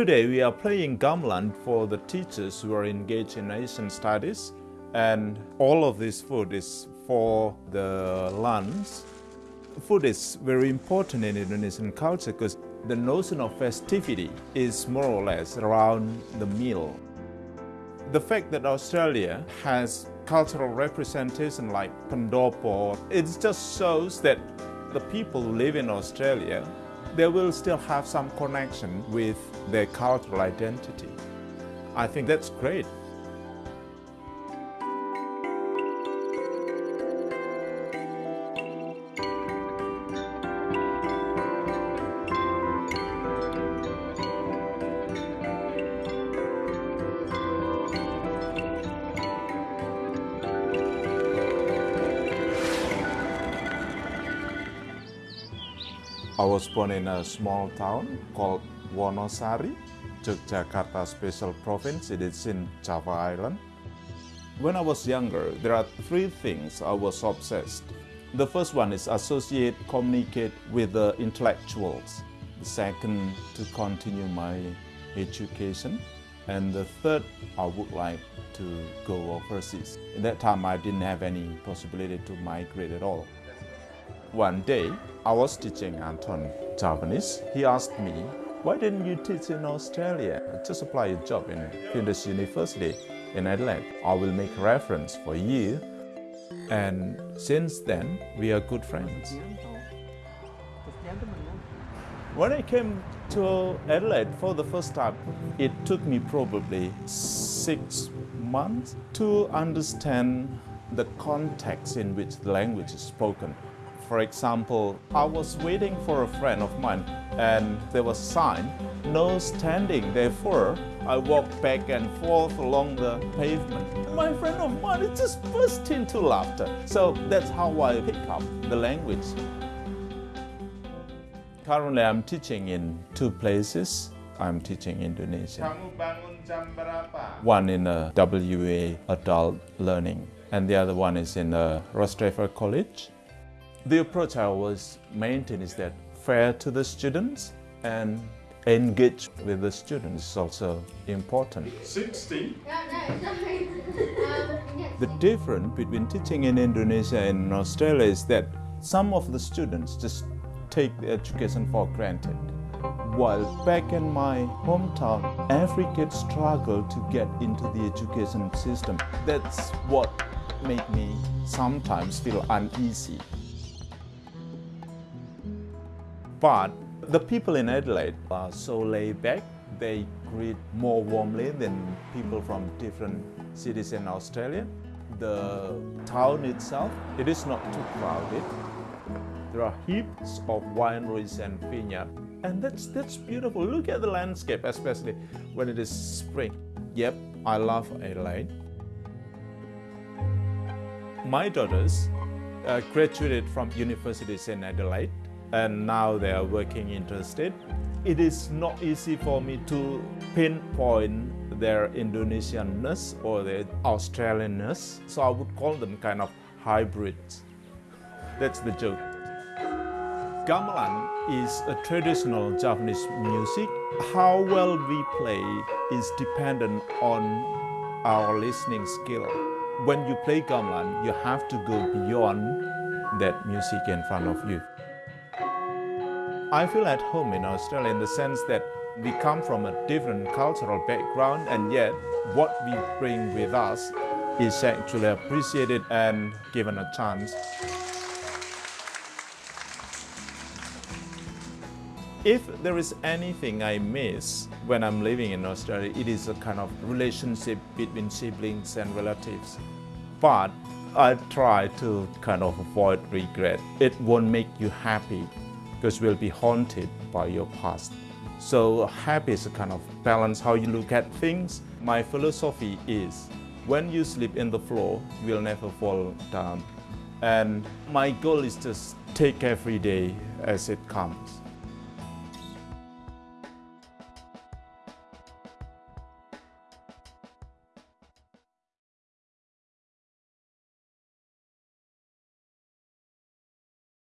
Today we are playing gamelan for the teachers who are engaged in Asian studies and all of this food is for the lunch. Food is very important in Indonesian culture because the notion of festivity is more or less around the meal. The fact that Australia has cultural representation like Pendopo, it just shows that the people who live in Australia they will still have some connection with their cultural identity. I think that's great. I was born in a small town called Wonosari, Yogyakarta Special Province. It is in Java Island. When I was younger, there are three things I was obsessed. The first one is associate, communicate with the intellectuals. The second, to continue my education. And the third, I would like to go overseas. In that time, I didn't have any possibility to migrate at all. One day, I was teaching Anton Javanese. He asked me, why didn't you teach in Australia? Just apply a job in Flinders University in Adelaide. I will make reference for you. And since then, we are good friends. When I came to Adelaide for the first time, it took me probably six months to understand the context in which the language is spoken. For example, I was waiting for a friend of mine and there was a sign, no standing. Therefore, I walked back and forth along the pavement. My friend of mine just burst into laughter. So that's how I pick up the language. Currently, I'm teaching in two places. I'm teaching Indonesian. One in a WA adult learning and the other one is in a Rostrevor College. The approach I was maintaining is that fair to the students and engage with the students is also important. 60? Um, the difference between teaching in Indonesia and Australia is that some of the students just take the education for granted. While back in my hometown, every kid struggled to get into the education system. That's what made me sometimes feel uneasy. But the people in Adelaide are so laid back. They greet more warmly than people from different cities in Australia. The town itself, it is not too crowded. There are heaps of wineries and vineyards. And that's, that's beautiful. Look at the landscape, especially when it is spring. Yep, I love Adelaide. My daughters uh, graduated from universities in Adelaide and now they are working interstate. It is not easy for me to pinpoint their Indonesianness or their Australianness, so I would call them kind of hybrids. That's the joke. Gamelan is a traditional Javanese music. How well we play is dependent on our listening skill. When you play gamelan, you have to go beyond that music in front of you. I feel at home in Australia in the sense that we come from a different cultural background and yet what we bring with us is actually appreciated and given a chance. If there is anything I miss when I'm living in Australia, it is a kind of relationship between siblings and relatives. But I try to kind of avoid regret. It won't make you happy because we'll be haunted by your past. So happy is a kind of balance how you look at things. My philosophy is when you sleep in the floor, you will never fall down. And my goal is just take every day as it comes.